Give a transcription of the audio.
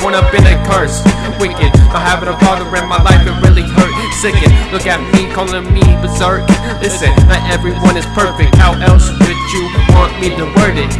born up in a curse. Wicked, not having a father in my life, it really hurt. Sickened, look at me, calling me berserk. Listen, not everyone is perfect. How else would you want me to word it?